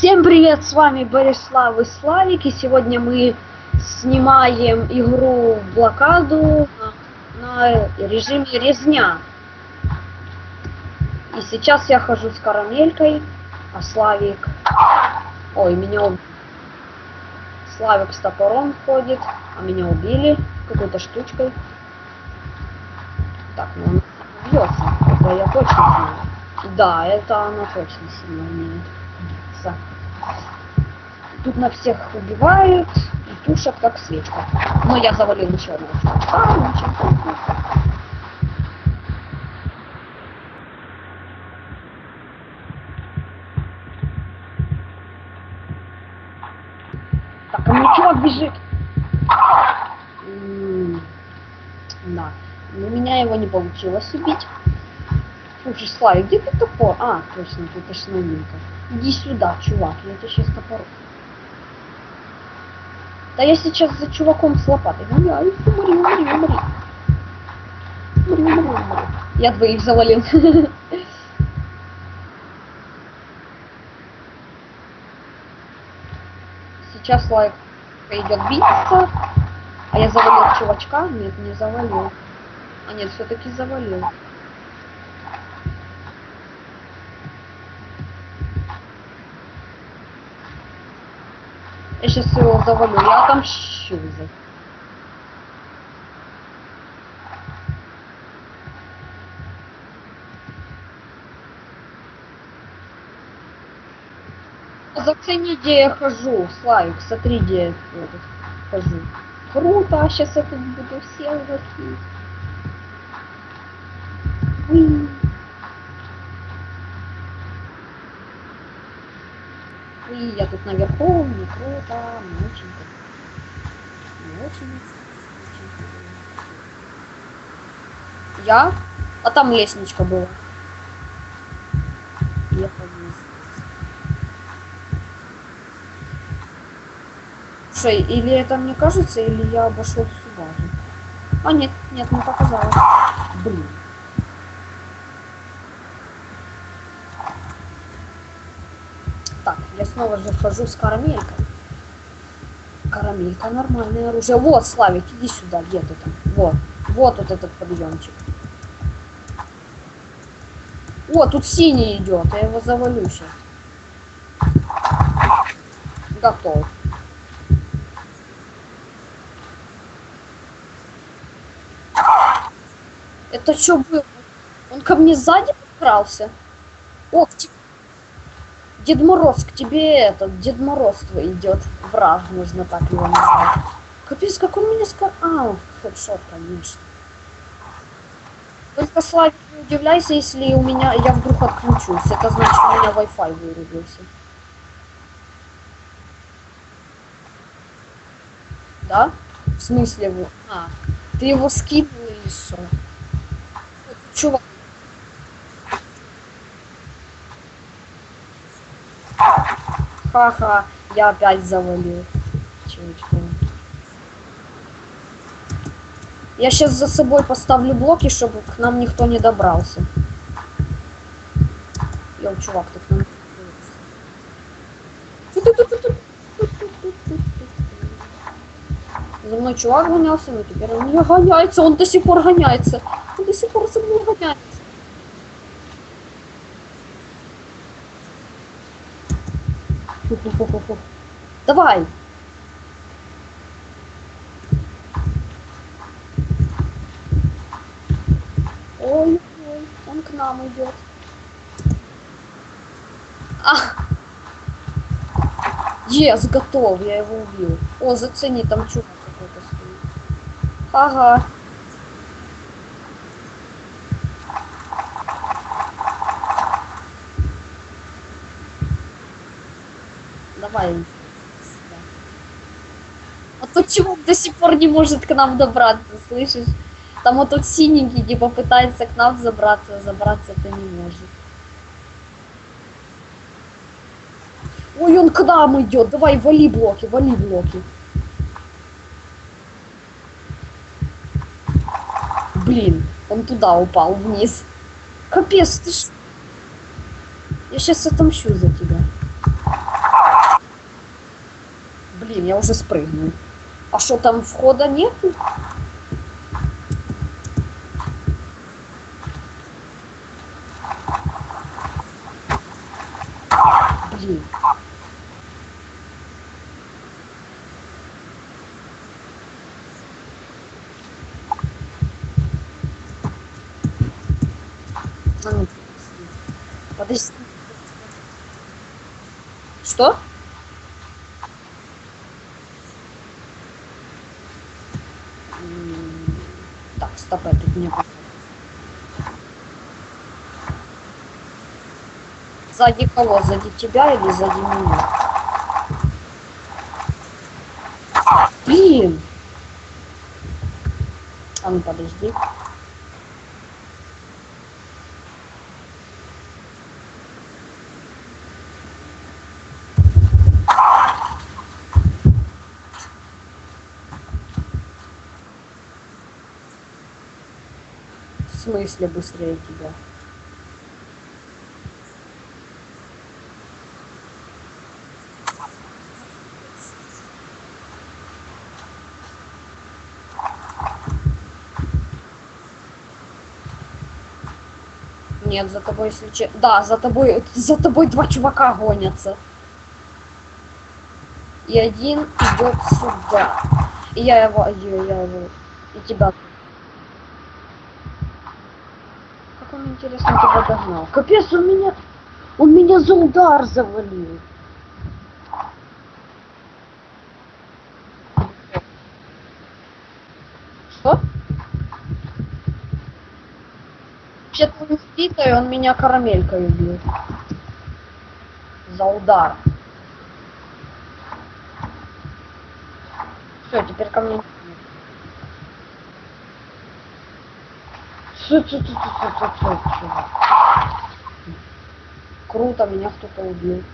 Всем привет, с вами Борислав и Славик, и сегодня мы снимаем игру блокаду на, на режиме резня. И сейчас я хожу с карамелькой, а Славик... Ой, меня убили. Славик с топором ходит, а меня убили какой-то штучкой. Так, ну он бьется, это я точно знаю. Да, это она точно сильно умеет биться. Тут на всех убивают и тушат как свечка. Но я завалил еще одного чувака. Так, а мне чувак бежит. М, Да. Но меня его не получилось убить. Слушай, Славик, где ты топор? А, точно, тут основненько. Иди сюда, чувак, я тебе сейчас топор. Да я сейчас за чуваком с лопатой гоняю. Умри, умри, умри. Умри, умри, умри. Я двоих завалил. Сейчас Славик идет биться. А я завалил чувачка? Нет, не завалил. А нет, все-таки завалил. Я сейчас его завалю, я отомщу за. Зацени, где я хожу, Славик, смотри, где я хожу. Круто, а сейчас я тут буду все лохи. И я тут наверху, мне круто, мне очень круто. Мне очень, очень круто. Я? А там лестничка была. Я поднялась. Слушай, или это мне кажется, или я обошел всю базу. А нет, нет, не показалось. Блин. Так, я снова же хожу с карамелькой. Карамелька нормальное оружие. Вот, Славик, иди сюда, где ты там? Вот, вот вот этот подъемчик. О, тут синий идет, я его завалю сейчас. Готов. Это что было? Он ко мне сзади подкрался? О, к тебе Дед Мороз, к тебе этот, Дед Мороз твой идет. Враг, нужно так его назвать. Капец, как он меня скор... А, хедшот, конечно. Только, Славик, не удивляйся, если у меня, я вдруг отключусь. Это значит, у меня Wi-Fi вырубился. Да? В смысле? А, ты его скинул или что? Чувак, Ха-ха, я опять завалил. Чувачка. Я сейчас за собой поставлю блоки, чтобы к нам никто не добрался. Йоу, чувак, ты к нам... За мной чувак гонялся, но теперь он не гоняется, он до сих пор гоняется. Он до сих пор за мной гоняется. Фу-фу-фу-фу-фу. Давай! Ой, ой, он к нам идет. А! Ес, готов, я его убил. О, зацени, там чувак какой-то стоит. Ага. Давай. А тут чувак до сих пор не может к нам добраться, слышишь? Там вот тот синенький, типа, пытается к нам забраться, а забраться-то не может. Ой, он к нам идет. Давай, вали блоки, вали блоки. Блин, он туда упал, вниз. Капец, ты ж... Я сейчас отомщу за тебя. Блин, я уже спрыгнул. А что там входа нет? Блин. А подожди. Что? М, Так, стоп, я тут не Сзади кого? Сзади тебя или сзади меня? Блин! А ну подожди. Смысле быстрее тебя? Нет, за тобой, если че- Да, за тобой, за тобой два чувака гонятся. И один идет сюда. И я его, я его, и тебя. Как он, интересно, тебя догнал? Капец, он меня, он меня за удар завалил. Что? Вообще-то он спитый, он меня карамелькой убил. За удар. Все, теперь ко мне. Круто, меня кто-то убил.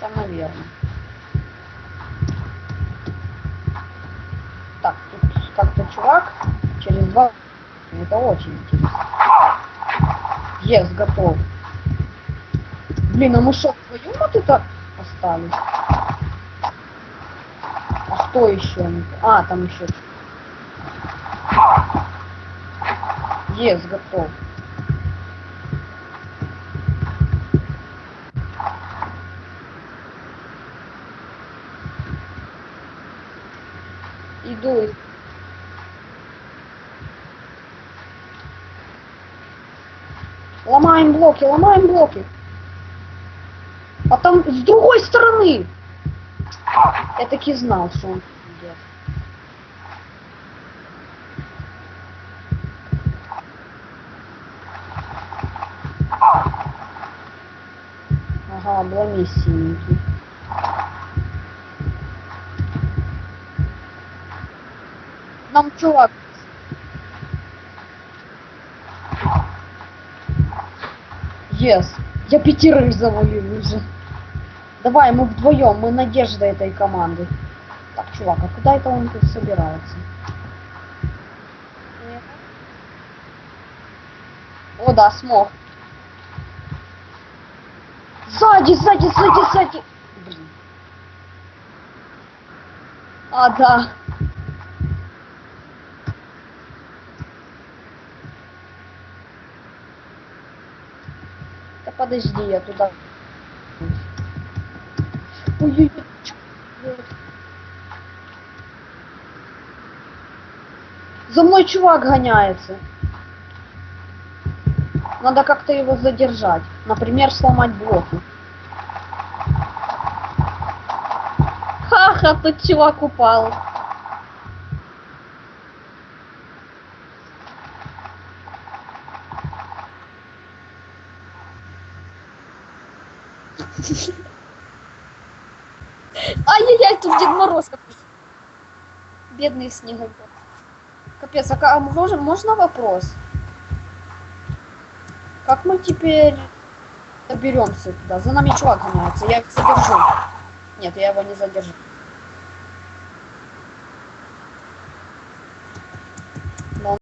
Там, наверное. Так, тут как-то чувак через два... Это очень интересно. Yes, готов. Блин, а мы что, вдвоем вот это остались? Что еще? А, там еще. Yes, готов. Иду. Ломаем блоки, ломаем блоки. А там с другой стороны. Я таки знал, что он идет. Ага, обломись синенький. Нам чувак. Yes. Я пятерых завалил уже. Давай, мы вдвоем, мы надежда этой команды. Так, чувак, а куда это он тут собирается? О, да, смог. Сзади, сзади, сзади, сзади. Блин. А, да. Да подожди, я туда. За мной чувак гоняется. Надо как-то его задержать. Например, сломать блоки. Ха-ха, тут чувак упал. Ай-яй-яй, Дед Мороз какой-то. Бедный снеговик. Капец, а, а можно, можно вопрос? Как мы теперь доберемся туда? За нами чувак гоняется, я их задержу. Нет, я его не задержу.